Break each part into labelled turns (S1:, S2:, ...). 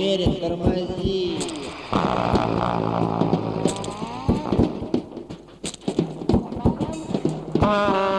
S1: Верин, тормози. Ah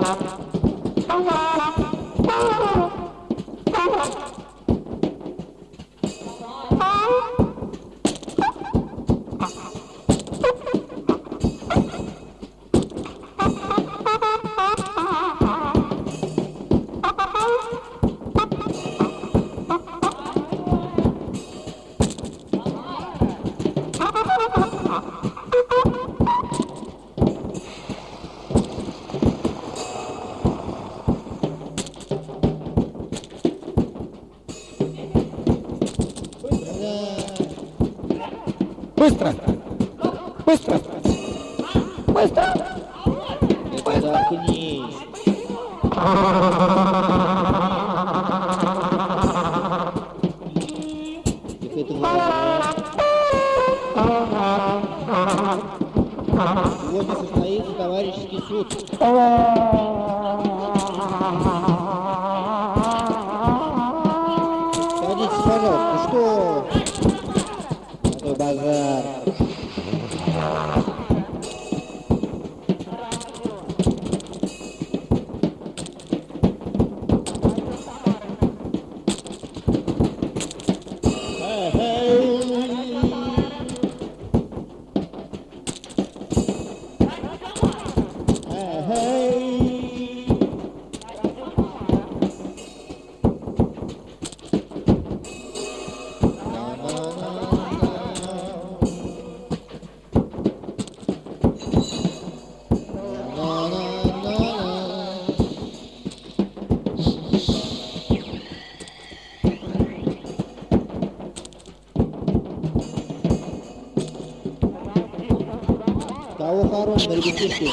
S1: тихие.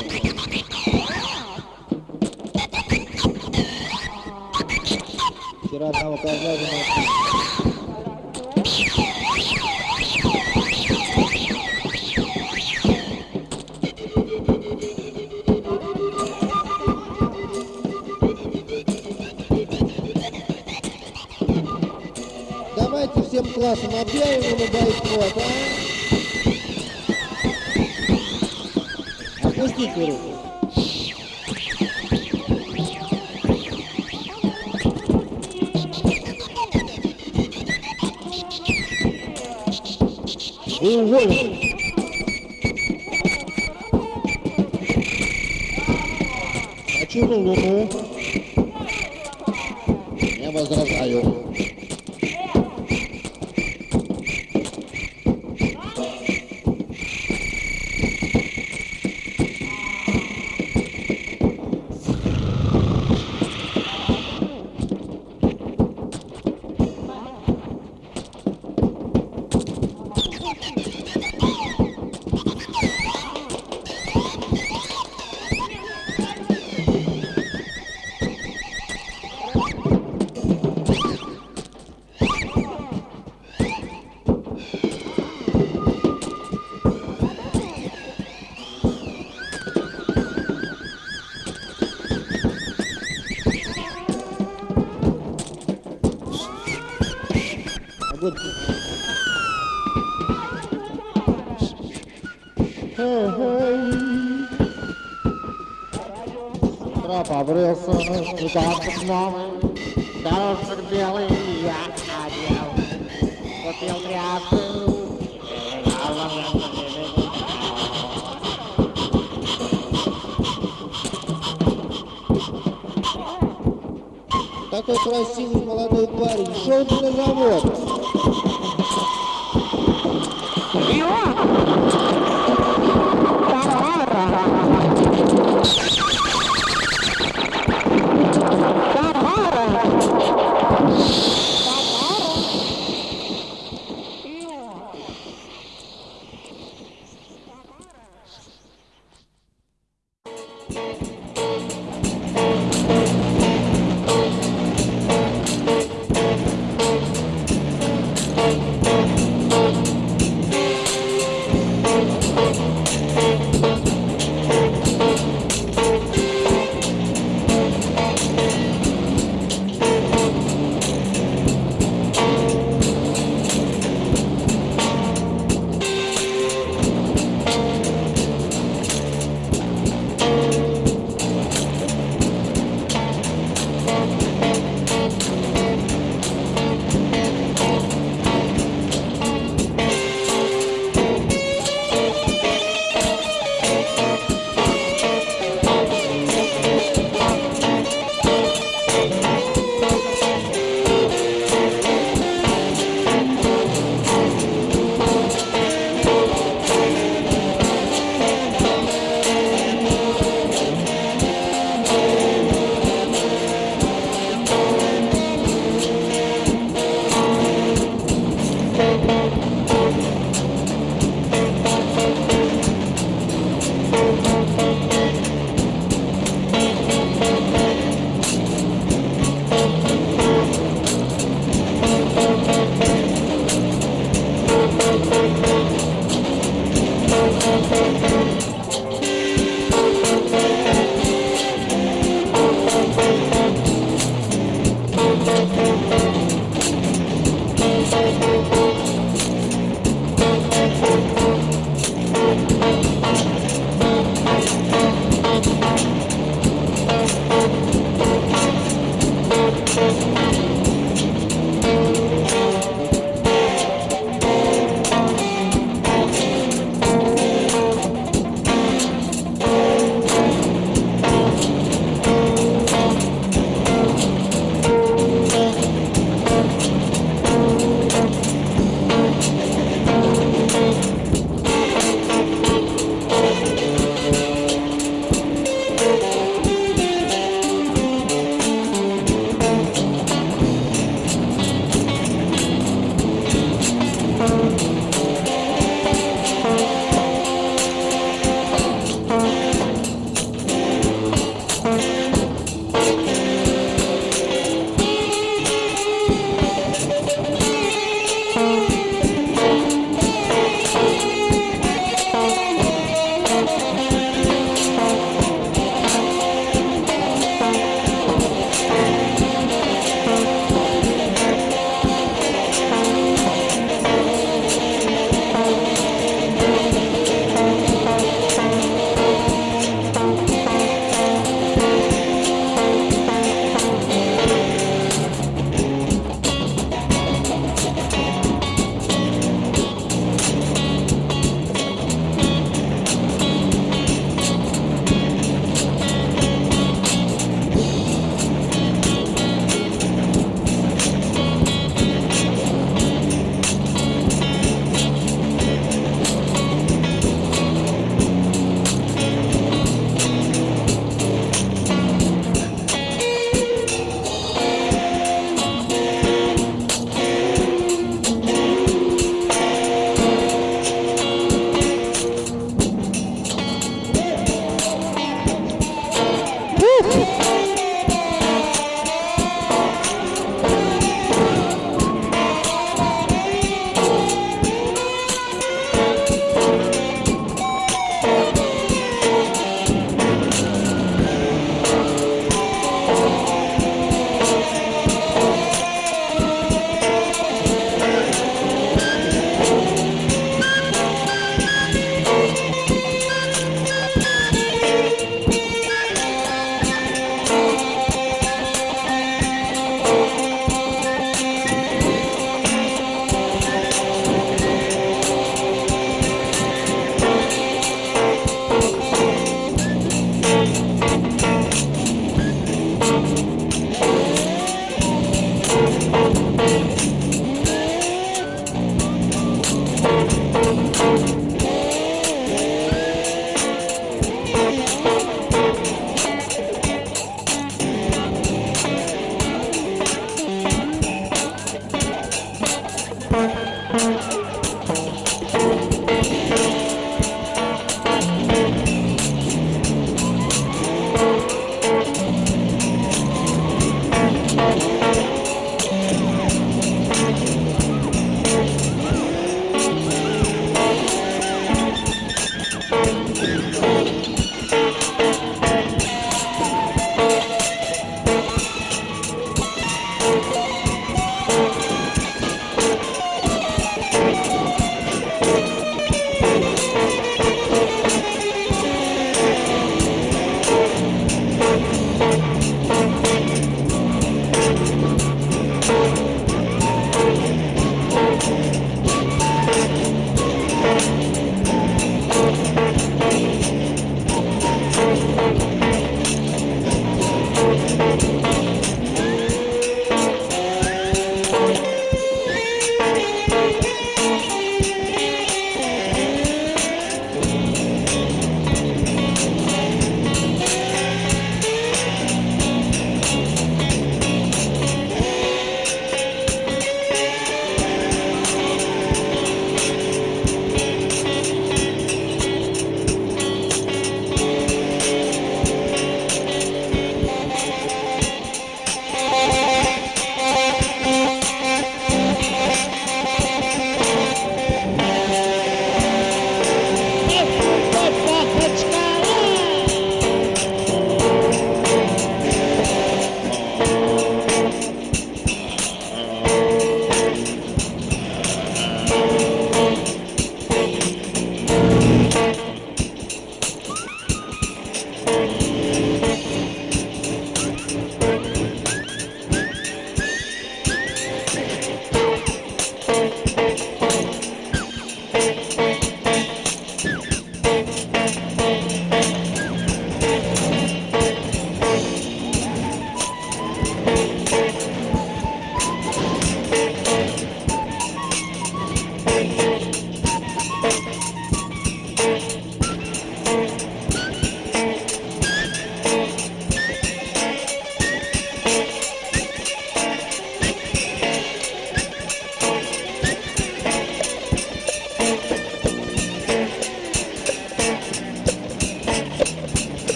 S1: Вчера одного козла Давайте всем классом объявим. quiero.
S2: Троп обрылся, рукавчик новый, дорожек белый я одел. Купил тряпку,
S1: Такой красивый молодой парень. Шел бы на завод.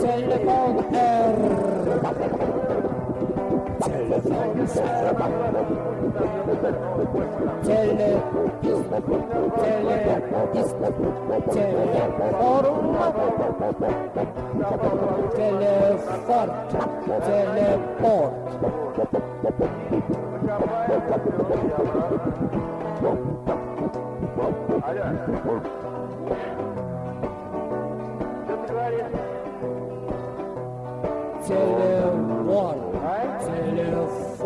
S3: Telefon R. Teleport.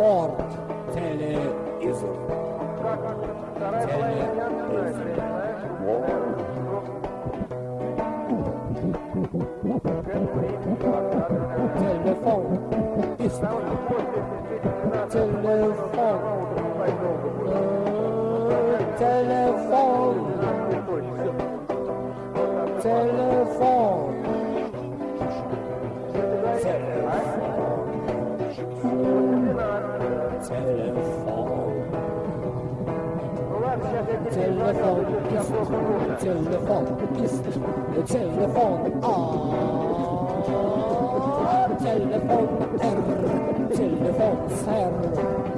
S3: Ford television. Television. Telephone. Telephone. Telephone. Telephone. Telephone. Telephone. Telephone. Telephone. Telephone. Telephone.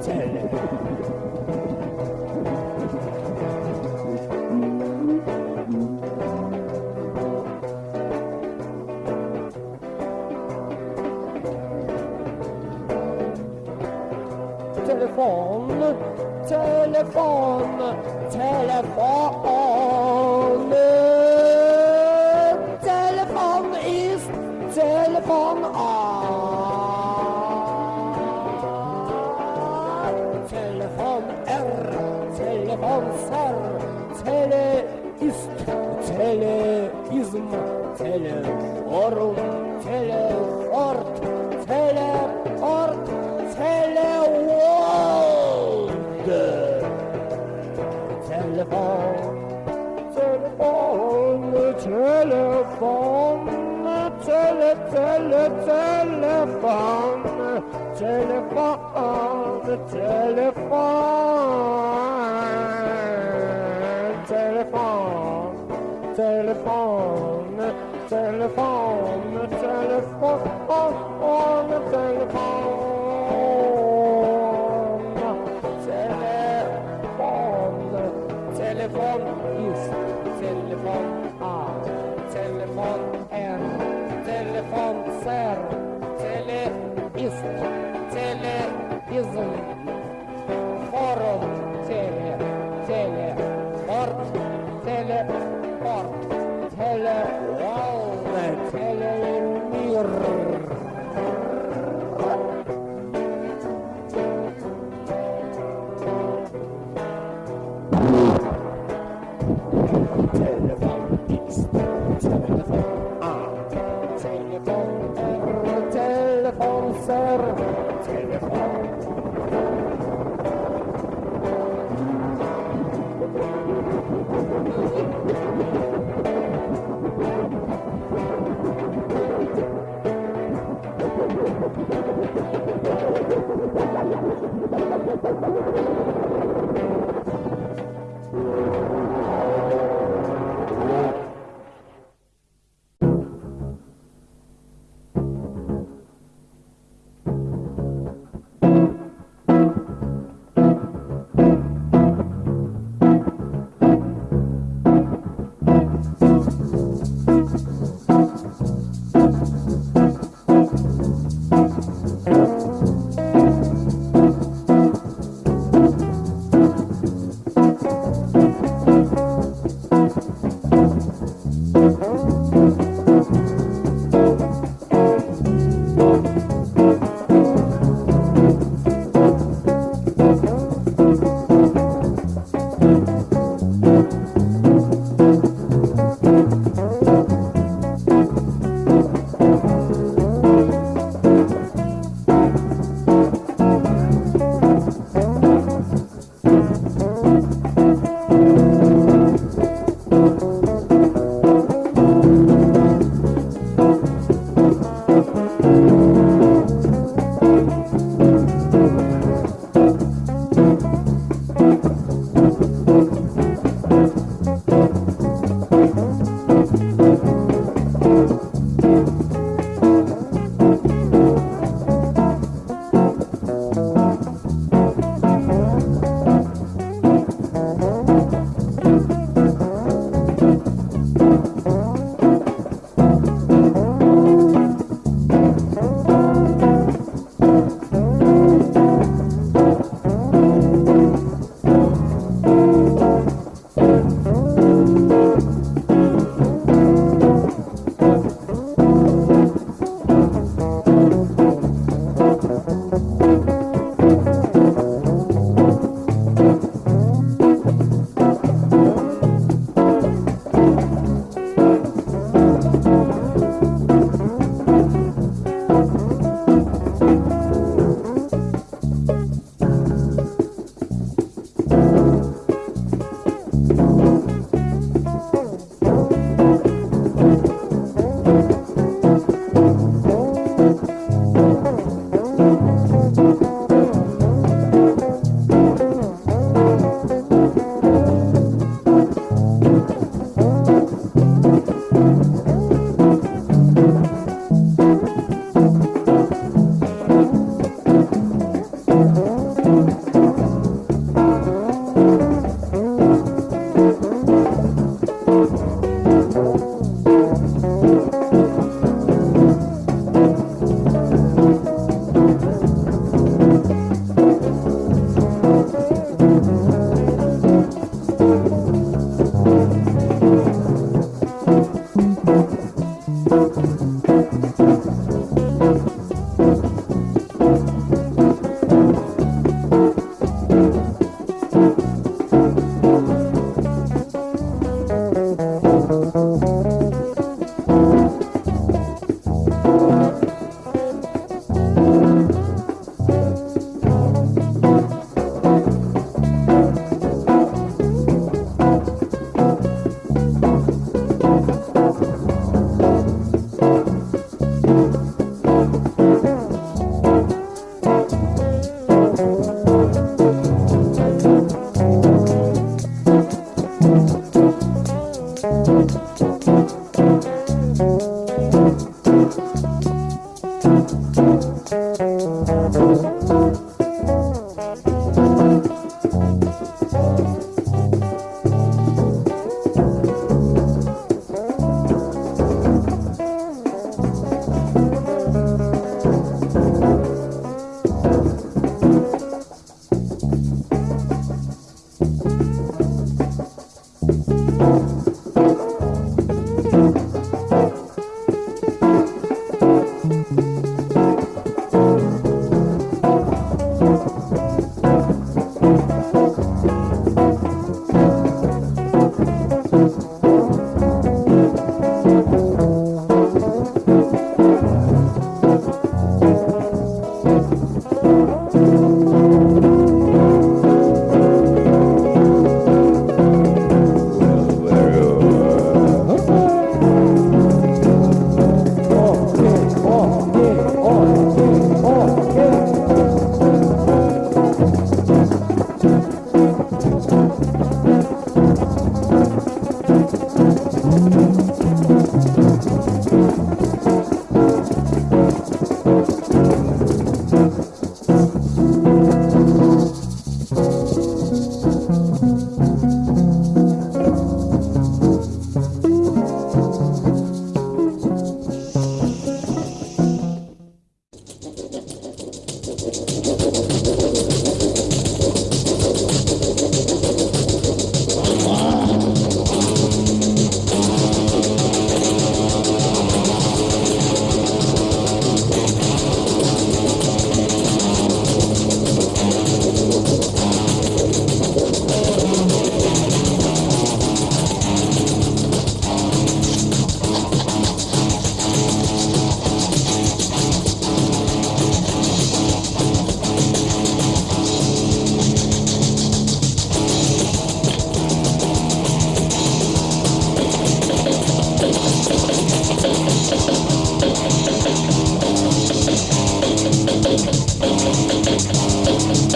S3: Telephone. on ar Telefon er, telefon ser. Tele üst, tele izm, tele orum, tele telephone, the telephone. Jesus.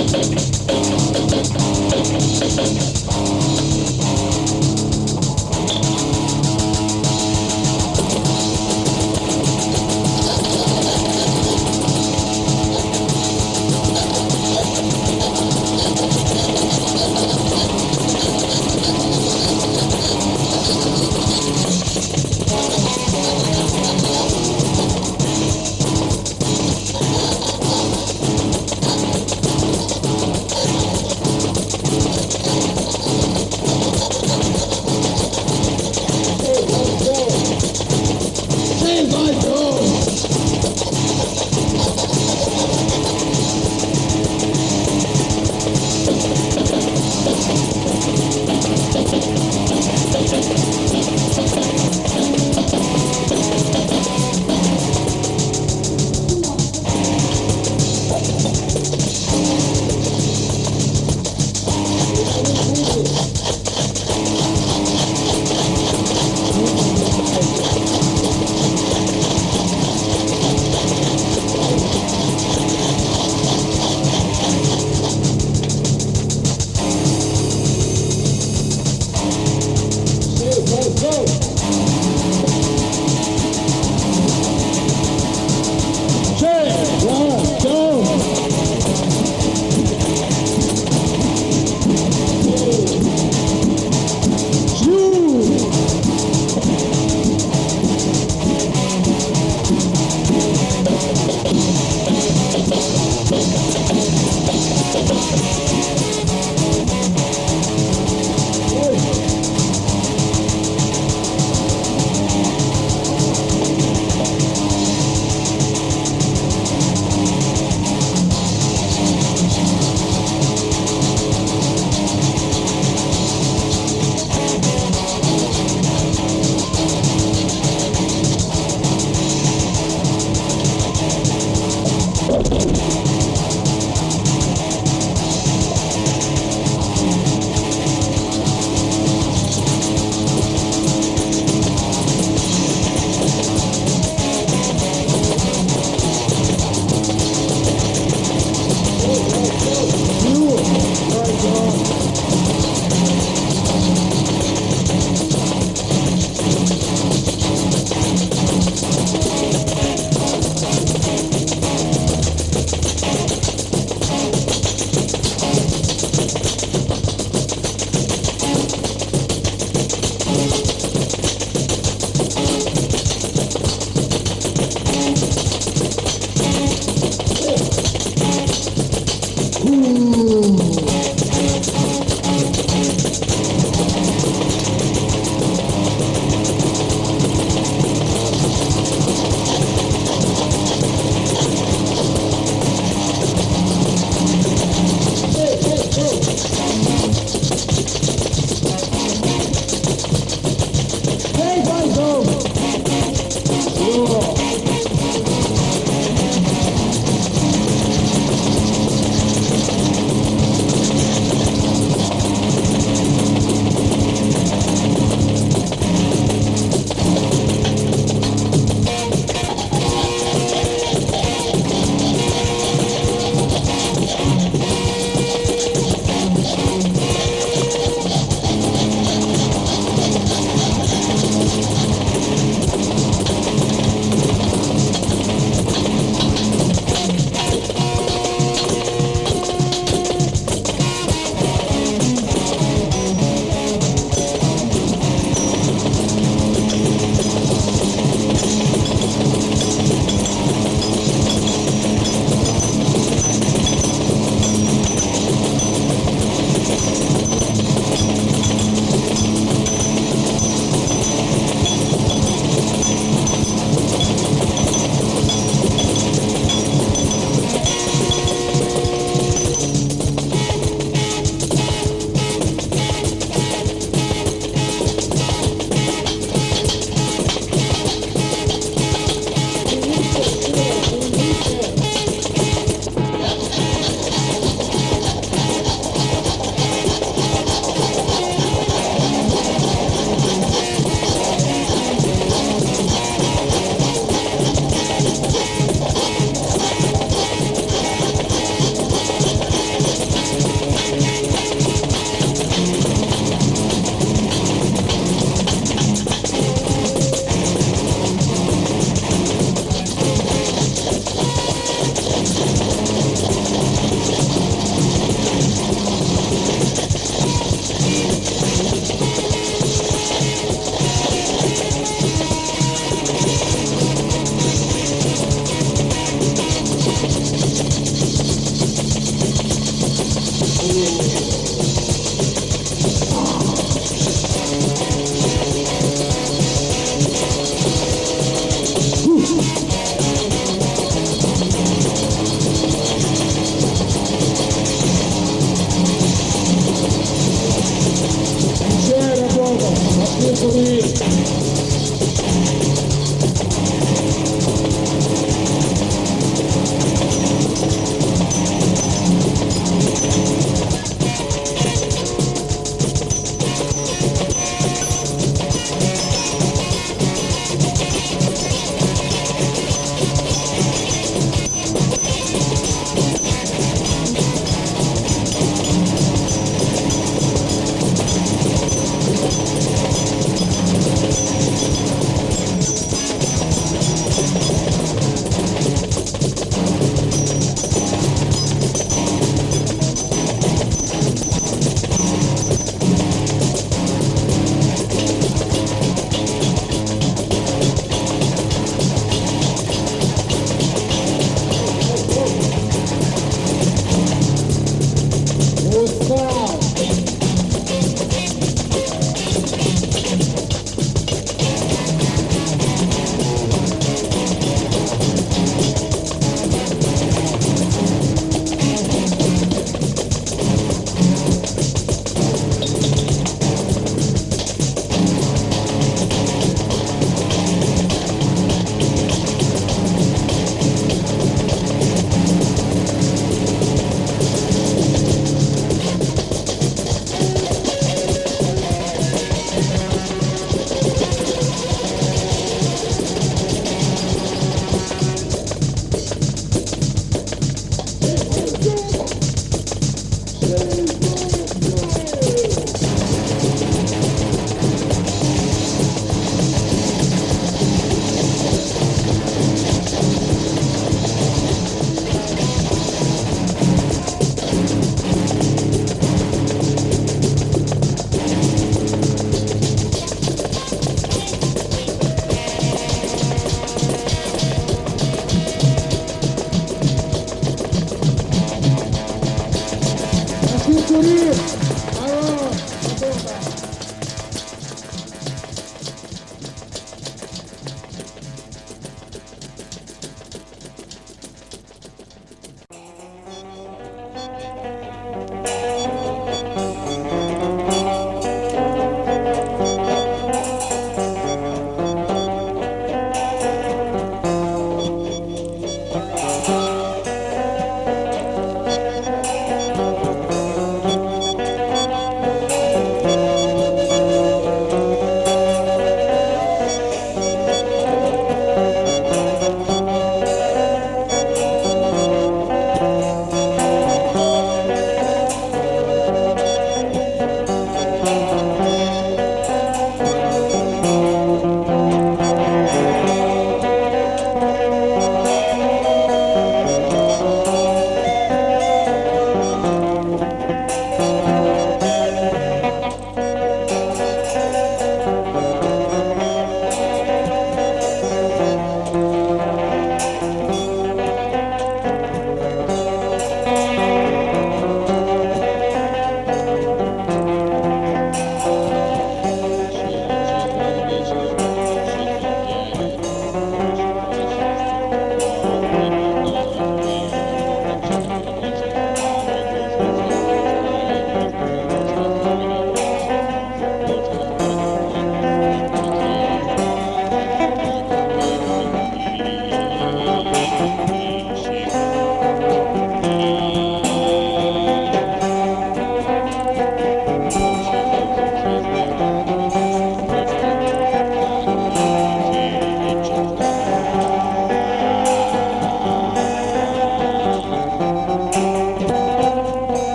S4: Hey,